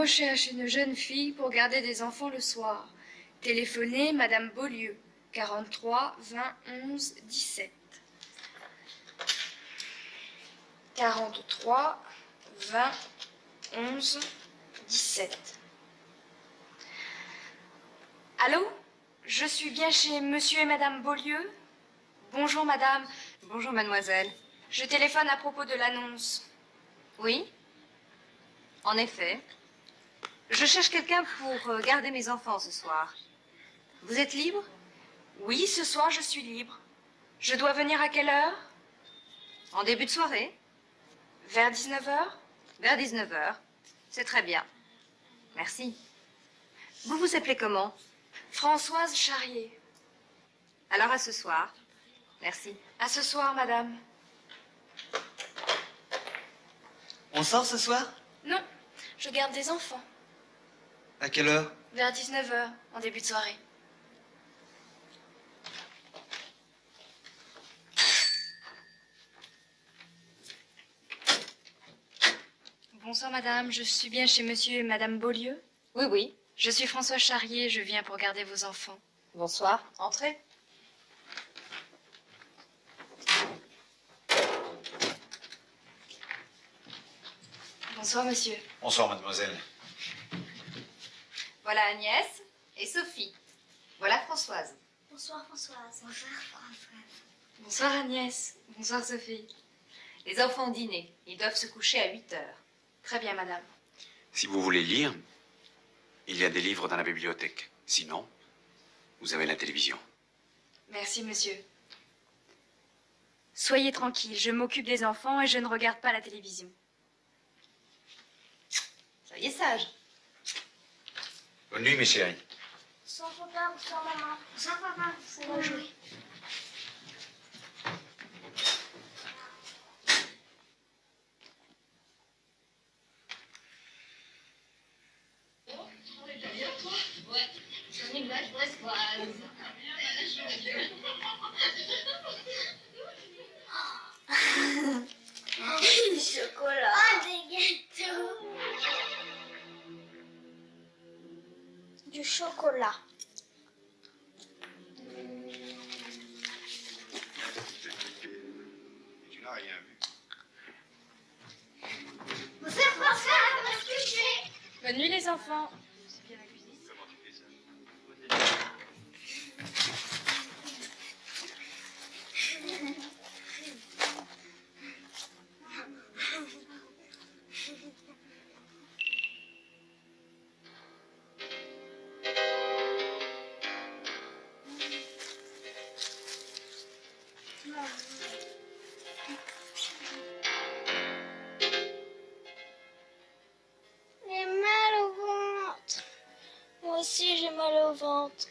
Recherche une jeune fille pour garder des enfants le soir. Téléphonez Madame Beaulieu, 43 20 11 17. 43 20 11 17. Allô? Je suis bien chez Monsieur et Madame Beaulieu? Bonjour Madame. Bonjour Mademoiselle. Je téléphone à propos de l'annonce. Oui En effet. Je cherche quelqu'un pour euh, garder mes enfants ce soir. Vous êtes libre? Oui, ce soir je suis libre. Je dois venir à quelle heure? En début de soirée Vers 19h Vers 19h. C'est très bien. Merci. Vous vous appelez comment? Françoise Charrier. Alors à ce soir. Merci. À ce soir, madame. On sort ce soir? Non, je garde des enfants. À quelle heure? Vers 19h, en début de soirée. Bonsoir, madame. Je suis bien chez monsieur et madame Beaulieu? Oui, oui. Je suis François Charrier. Je viens pour garder vos enfants. Bonsoir. Entrez. Bonsoir, monsieur. Bonsoir, mademoiselle. Voilà Agnès et Sophie. Voilà Françoise. Bonsoir Françoise. Bonsoir Françoise. Bonsoir, Agnès. Bonsoir, Sophie. Les enfants ont dîné. Ils doivent se coucher à 8 heures. Très bien, madame. Si vous voulez lire, il y a des livres dans la bibliothèque. Sinon, vous avez la télévision. Merci, monsieur. Soyez tranquille, je m'occupe des enfants et je ne regarde pas la télévision. Soyez sage. Bonne nuit, mes chéris. Bonsoir papa, bonsoir maman. Bonsoir papa, bonsoir jouer. Enfants. Françoise.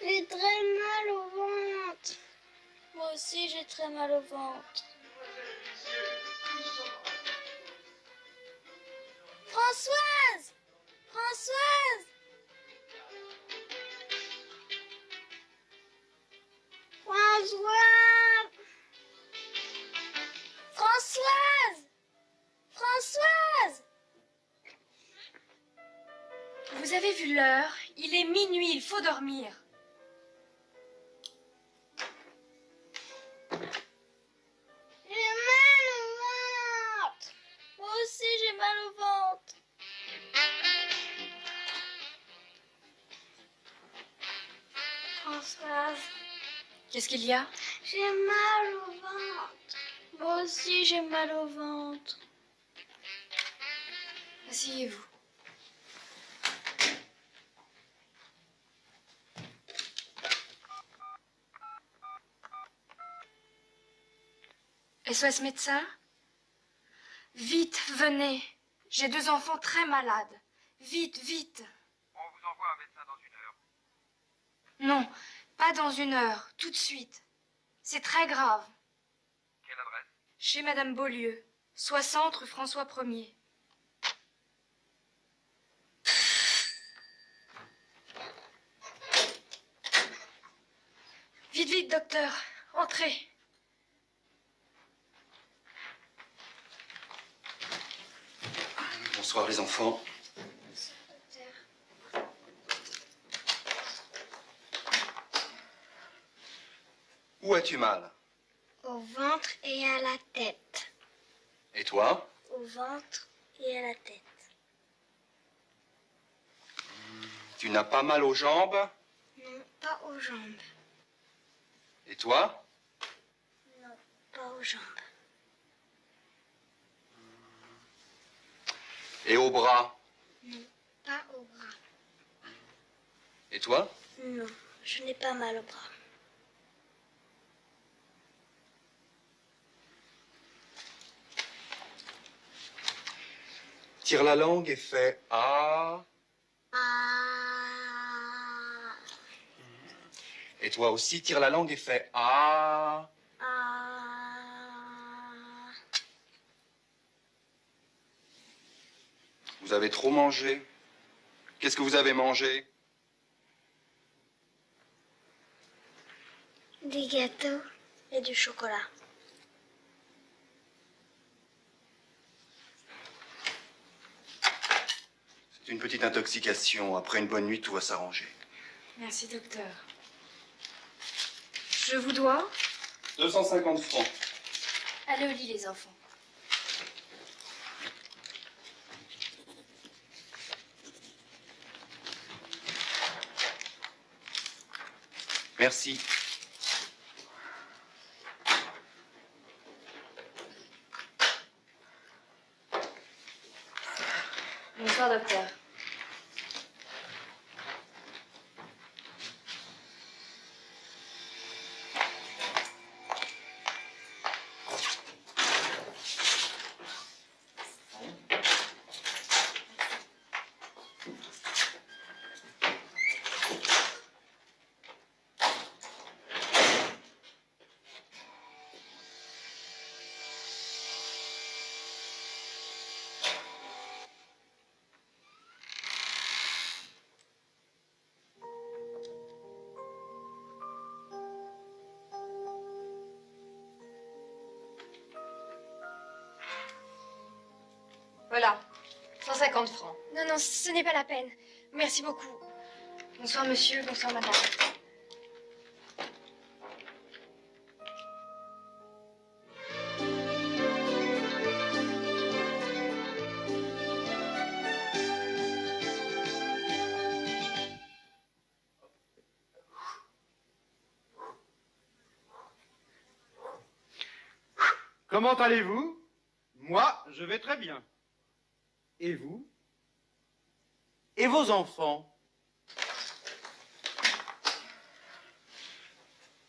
J'ai très mal au ventre. Moi aussi j'ai très mal au ventre. Françoise Françoise Françoise Vous avez vu l'heure Il est minuit, il faut dormir. J'ai mal au ventre Moi aussi j'ai mal au ventre Françoise, Qu'est-ce qu'il y a? J'ai mal au ventre. Moi aussi j'ai mal au ventre. Asseyez-vous. SOS médecin? Vite, venez. J'ai deux enfants très malades. Vite, vite. On vous envoie un médecin dans une heure. Non, pas dans une heure, tout de suite. C'est très grave. Quelle adresse? Chez Madame Beaulieu, 60 rue François 1er. Vite, vite, docteur. Entrez. Bonsoir les enfants. Où as-tu mal? Au ventre et à la tête. Et toi? Au ventre et à la tête. Tu n'as pas mal aux jambes? Non, pas aux jambes. Et toi? Non, pas aux jambes. Et aux bras Non, pas aux bras. Et toi Non, je n'ai pas mal aux bras. Tire la langue et fais Ah. Ah, Et toi aussi, tire la langue et fais ah, Vous avez trop mangé. Qu'est-ce que vous avez mangé? Des gâteaux et du chocolat. C'est une petite intoxication. Après une bonne nuit, tout va s'arranger. Merci, docteur. Je vous dois 250 francs. Allez au lit, les enfants. Merci. Bonsoir, docteur. 150 francs. Non, non, ce n'est pas la peine. Merci beaucoup. Bonsoir, monsieur. Bonsoir, madame. Comment allez-vous? Moi, je vais très bien. Et vous Et vos enfants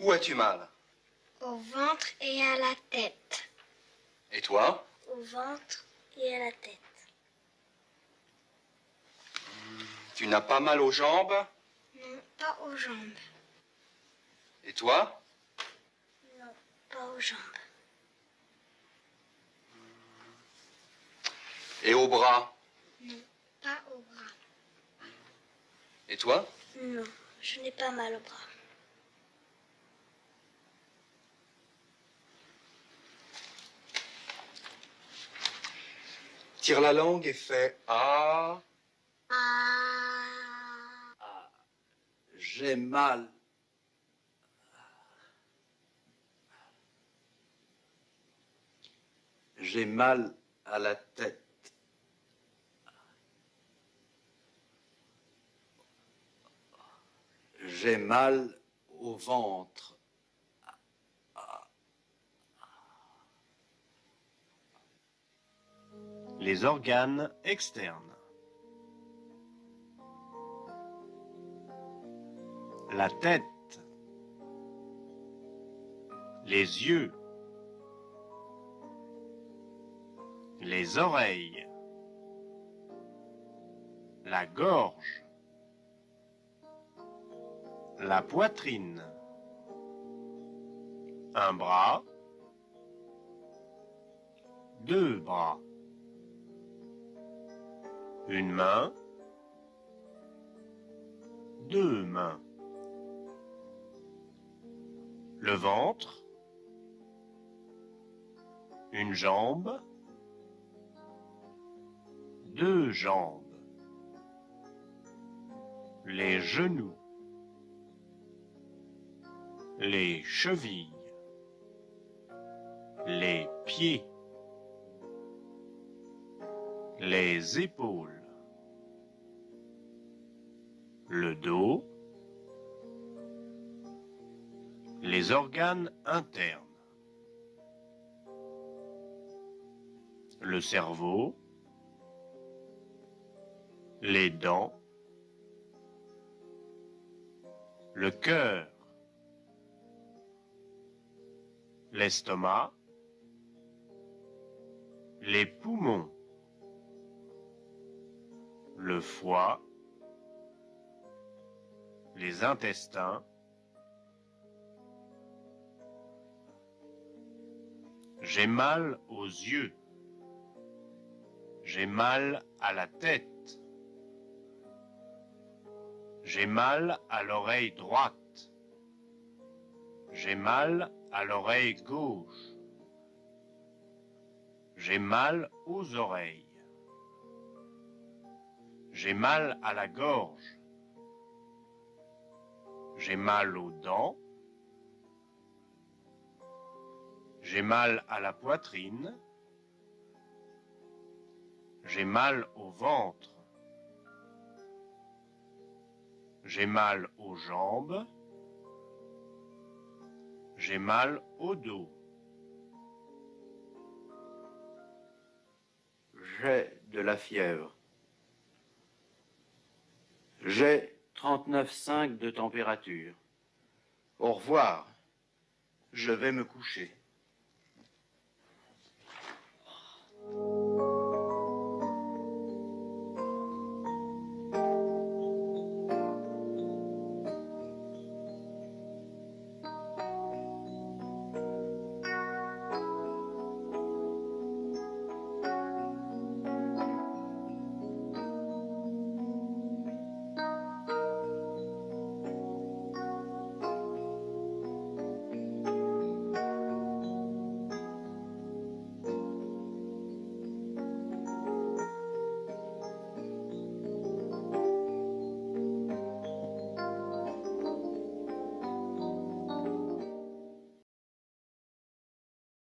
Où as-tu mal Au ventre et à la tête. Et toi Au ventre et à la tête. Tu n'as pas mal aux jambes Non, pas aux jambes. Et toi Non, pas aux jambes. Et aux bras Non, pas aux bras. Et toi Non, je n'ai pas mal aux bras. Tire la langue et fais Ah. Ah, J'ai mal. J'ai mal à la tête. J'ai mal au ventre. Les organes externes. La tête. Les yeux. Les oreilles. La gorge. La poitrine. Un bras. Deux bras. Une main. Deux mains. Le ventre. Une jambe. deux jambes, les genoux, les chevilles, les pieds, les épaules, le dos, les organes internes, le cerveau, les dents, le cœur, l'estomac, les poumons, le foie, les intestins, J'ai mal aux yeux. J'ai mal à la tête. J'ai mal à l'oreille droite. J'ai mal à l'oreille gauche. J'ai mal aux oreilles. J'ai mal à la gorge. J'ai mal aux dents. J'ai mal à la poitrine. J'ai mal au ventre. J'ai mal aux jambes. J'ai mal au dos. J'ai de la fièvre. J'ai 39,5 de température. Au revoir. Je vais me coucher.